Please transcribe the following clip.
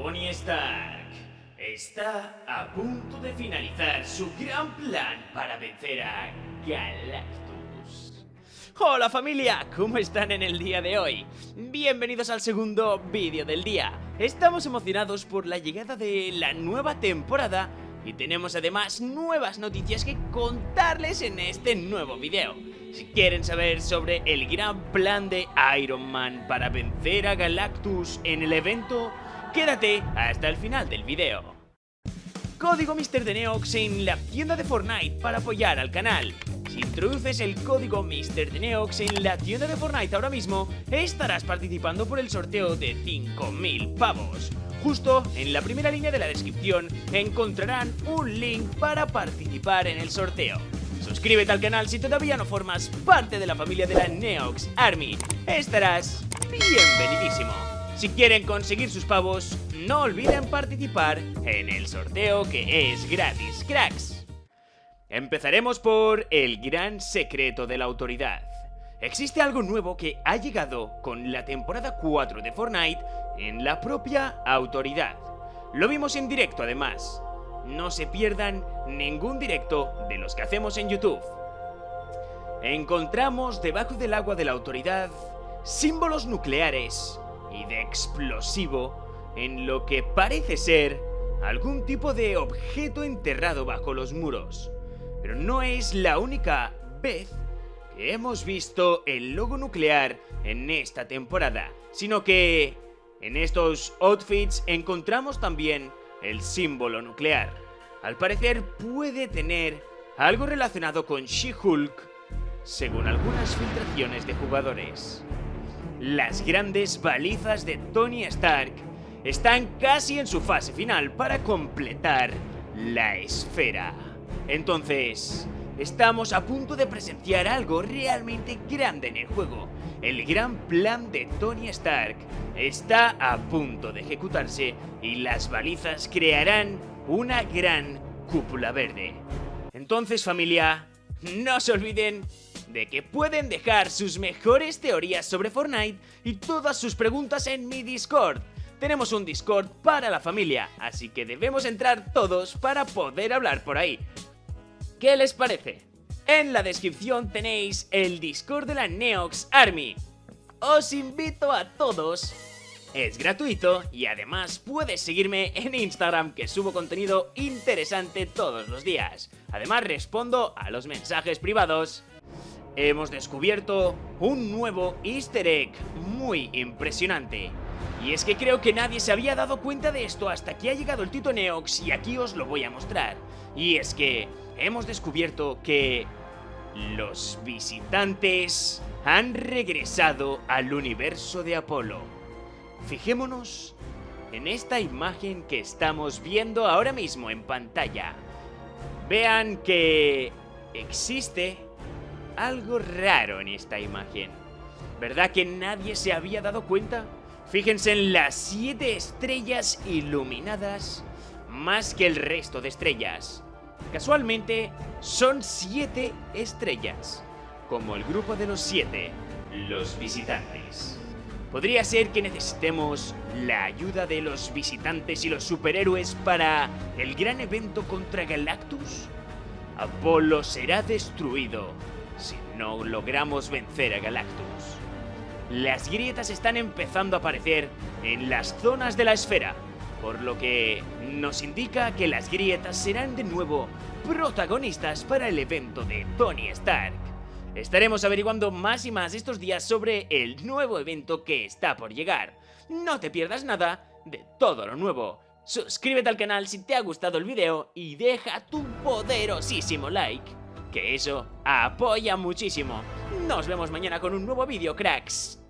Tony Stark está a punto de finalizar su gran plan para vencer a Galactus. Hola familia, ¿cómo están en el día de hoy? Bienvenidos al segundo vídeo del día. Estamos emocionados por la llegada de la nueva temporada y tenemos además nuevas noticias que contarles en este nuevo vídeo. Si quieren saber sobre el gran plan de Iron Man para vencer a Galactus en el evento, quédate hasta el final del vídeo. Código Mr. de Neox en la tienda de Fortnite para apoyar al canal. Si introduces el código Mr. de Neox en la tienda de Fortnite ahora mismo, estarás participando por el sorteo de 5.000 pavos. Justo en la primera línea de la descripción encontrarán un link para participar en el sorteo. Suscríbete al canal si todavía no formas parte de la familia de la Neox Army. Estarás bienvenidísimo. Si quieren conseguir sus pavos, no olviden participar en el sorteo que es gratis, cracks. Empezaremos por el gran secreto de la autoridad. Existe algo nuevo que ha llegado con la temporada 4 de Fortnite en la propia autoridad. Lo vimos en directo además, no se pierdan ningún directo de los que hacemos en YouTube. Encontramos debajo del agua de la autoridad símbolos nucleares y de explosivo en lo que parece ser algún tipo de objeto enterrado bajo los muros. Pero no es la única vez que hemos visto el logo nuclear en esta temporada, sino que en estos outfits encontramos también el símbolo nuclear. Al parecer puede tener algo relacionado con She-Hulk, según algunas filtraciones de jugadores. Las grandes balizas de Tony Stark están casi en su fase final para completar la esfera. Entonces, estamos a punto de presenciar algo realmente grande en el juego. El gran plan de Tony Stark está a punto de ejecutarse y las balizas crearán una gran cúpula verde. Entonces familia, no se olviden que pueden dejar sus mejores teorías sobre Fortnite y todas sus preguntas en mi Discord. Tenemos un Discord para la familia, así que debemos entrar todos para poder hablar por ahí. ¿Qué les parece? En la descripción tenéis el Discord de la Neox Army. Os invito a todos es gratuito y además puedes seguirme en Instagram que subo contenido interesante todos los días. Además respondo a los mensajes privados. Hemos descubierto un nuevo easter egg muy impresionante. Y es que creo que nadie se había dado cuenta de esto hasta que ha llegado el Tito Neox y aquí os lo voy a mostrar. Y es que hemos descubierto que los visitantes han regresado al universo de Apolo. Fijémonos en esta imagen que estamos viendo ahora mismo en pantalla. Vean que existe algo raro en esta imagen. ¿Verdad que nadie se había dado cuenta? Fíjense en las siete estrellas iluminadas más que el resto de estrellas. Casualmente, son siete estrellas, como el grupo de los siete, los visitantes. Podría ser que necesitemos la ayuda de los visitantes y los superhéroes para el gran evento contra Galactus. Apolo será destruido si no logramos vencer a Galactus. Las grietas están empezando a aparecer en las zonas de la esfera, por lo que nos indica que las grietas serán de nuevo protagonistas para el evento de Tony Stark. Estaremos averiguando más y más estos días sobre el nuevo evento que está por llegar. No te pierdas nada de todo lo nuevo. Suscríbete al canal si te ha gustado el video y deja tu poderosísimo like, que eso apoya muchísimo. Nos vemos mañana con un nuevo vídeo, cracks.